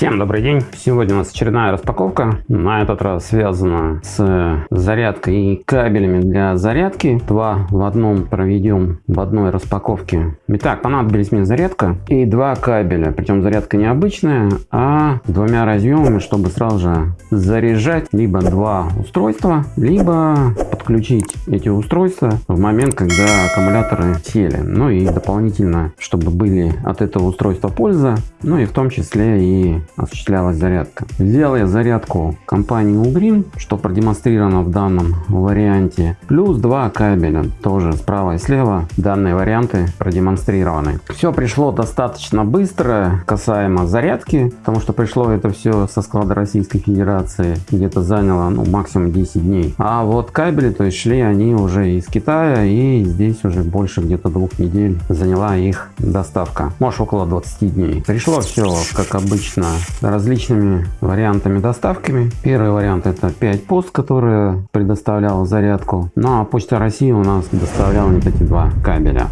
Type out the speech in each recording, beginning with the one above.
Всем добрый день! Сегодня у нас очередная распаковка. На этот раз связана с зарядкой и кабелями для зарядки. Два в одном проведем в одной распаковке. Итак, понадобились мне зарядка и два кабеля. Причем зарядка не обычная, а двумя разъемами, чтобы сразу же заряжать либо два устройства, либо подключить эти устройства в момент, когда аккумуляторы сели. Ну и дополнительно, чтобы были от этого устройства польза, ну и в том числе и осуществлялась зарядка. Взял я зарядку компании Ugreen, что продемонстрировано в данном варианте, плюс два кабеля, тоже справа и слева. Данные варианты продемонстрированы. Все пришло достаточно быстро касаемо зарядки, потому что пришло это все со склада Российской Федерации, где-то заняло ну, максимум 10 дней. А вот кабели, то есть шли они уже из Китая, и здесь уже больше где-то двух недель заняла их доставка. Может около 20 дней. Пришло все как обычно различными вариантами доставками. Первый вариант это 5Post, которые предоставляла зарядку. Ну а Почта России у нас доставляла вот эти два кабеля.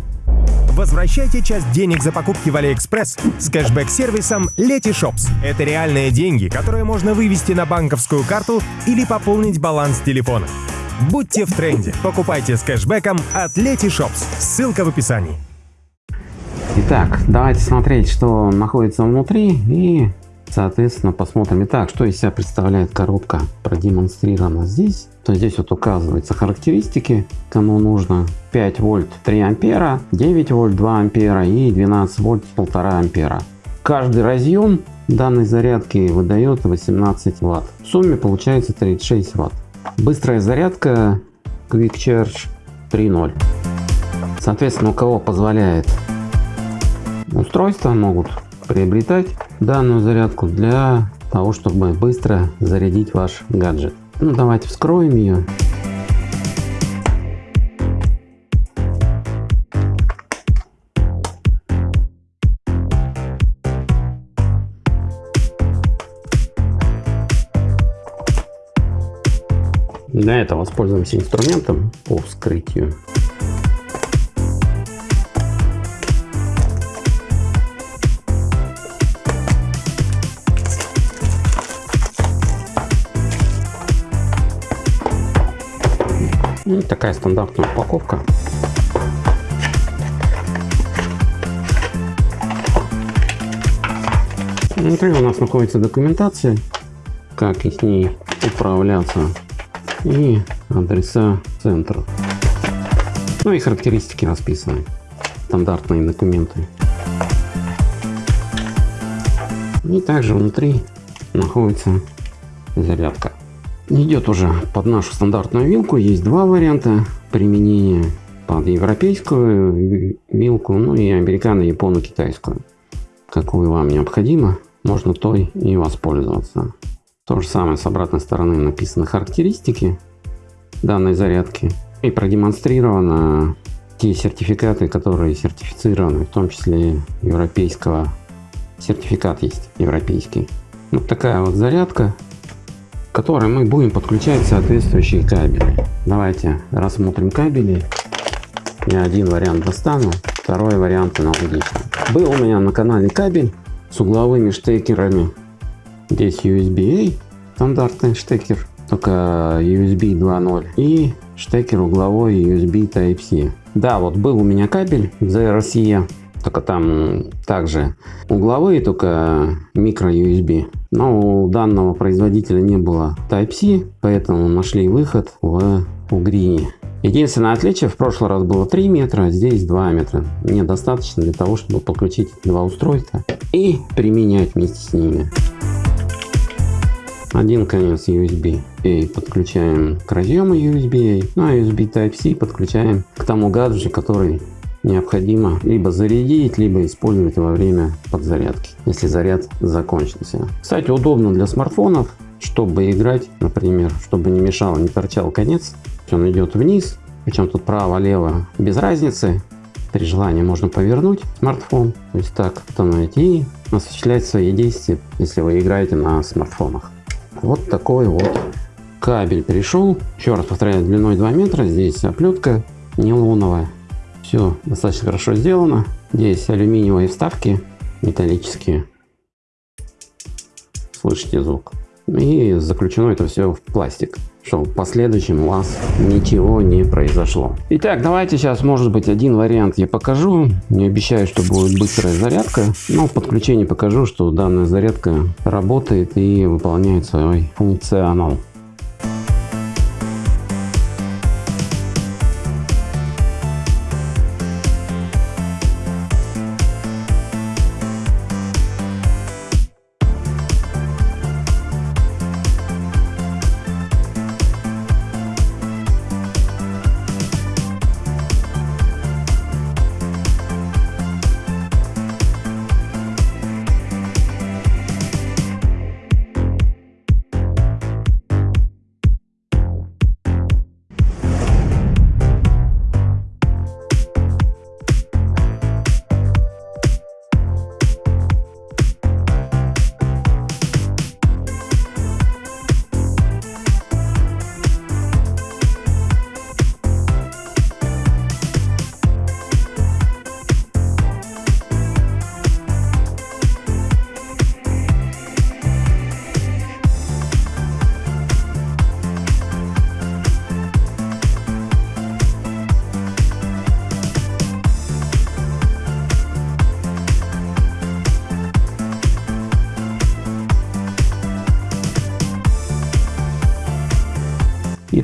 Возвращайте часть денег за покупки в Алиэкспресс с кэшбэк-сервисом Letyshops. Это реальные деньги, которые можно вывести на банковскую карту или пополнить баланс телефона. Будьте в тренде. Покупайте с кэшбэком от Letyshops. Ссылка в описании. Итак, давайте смотреть, что находится внутри и Соответственно, посмотрим. Итак, что из себя представляет коробка, продемонстрирована здесь. То здесь вот указываются характеристики, кому нужно 5 вольт 3 ампера, 9 вольт 2 ампера и 12 вольт 1,5 ампера. Каждый разъем данной зарядки выдает 18 ватт. В сумме получается 36 ватт. Быстрая зарядка Quick Charge 3.0. Соответственно, у кого позволяет устройства могут приобретать данную зарядку для того, чтобы быстро зарядить ваш гаджет. Ну, давайте вскроем ее. Для этого воспользуемся инструментом по вскрытию. Ну, такая стандартная упаковка. Внутри у нас находится документация, как и с ней управляться и адреса центра. Ну и характеристики расписаны, стандартные документы. И также внутри находится зарядка. Идет уже под нашу стандартную вилку. Есть два варианта применения. Под европейскую вилку, ну и американо, японо, китайскую. Какую вам необходимо, можно той и воспользоваться. То же самое с обратной стороны написаны характеристики данной зарядки. И продемонстрировано те сертификаты, которые сертифицированы, в том числе европейского. Сертификат есть европейский. Вот такая вот зарядка которой мы будем подключать соответствующие кабели. Давайте рассмотрим кабели. Я один вариант достану, второй вариант аналогичный. Был у меня на канале кабель с угловыми штекерами. Здесь USB-A, стандартный штекер, только USB 2.0 и штекер угловой USB Type-C. Да, вот был у меня кабель ZRC только там также угловые, только микро USB. Но у данного производителя не было Type-C, поэтому нашли выход в Угрине. Единственное отличие, в прошлый раз было 3 метра, а здесь 2 метра. Мне достаточно для того, чтобы подключить два устройства и применять вместе с ними. Один конец USB A подключаем к разъему USB A, ну а USB Type-C подключаем к тому гаджету, который необходимо либо зарядить, либо использовать во время подзарядки, если заряд закончился. Кстати, удобно для смартфонов, чтобы играть, например, чтобы не мешал, не торчал конец. Он идет вниз, причем тут право-лево без разницы. При желании можно повернуть смартфон, то есть так установить и осуществлять свои действия, если вы играете на смартфонах. Вот такой вот кабель пришел. Еще раз повторяю, длиной 2 метра. Здесь оплетка нейлоновая. Все достаточно хорошо сделано. Здесь алюминиевые вставки металлические. слышите звук. И заключено это все в пластик, чтобы в последующем у вас ничего не произошло. Итак, давайте сейчас, может быть, один вариант я покажу. Не обещаю, что будет быстрая зарядка, но в подключении покажу, что данная зарядка работает и выполняет свой функционал.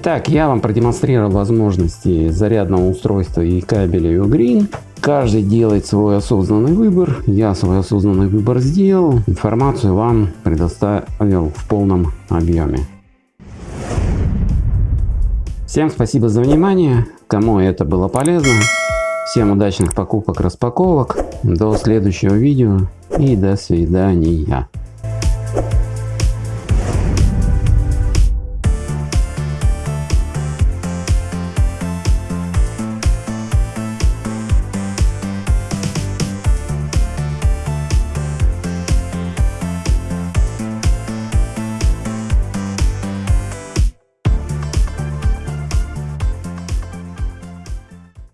Итак, я вам продемонстрировал возможности зарядного устройства и кабеля Ugreen. Каждый делает свой осознанный выбор. Я свой осознанный выбор сделал. Информацию вам предоставил в полном объеме. Всем спасибо за внимание. Кому это было полезно. Всем удачных покупок, распаковок. До следующего видео и до свидания.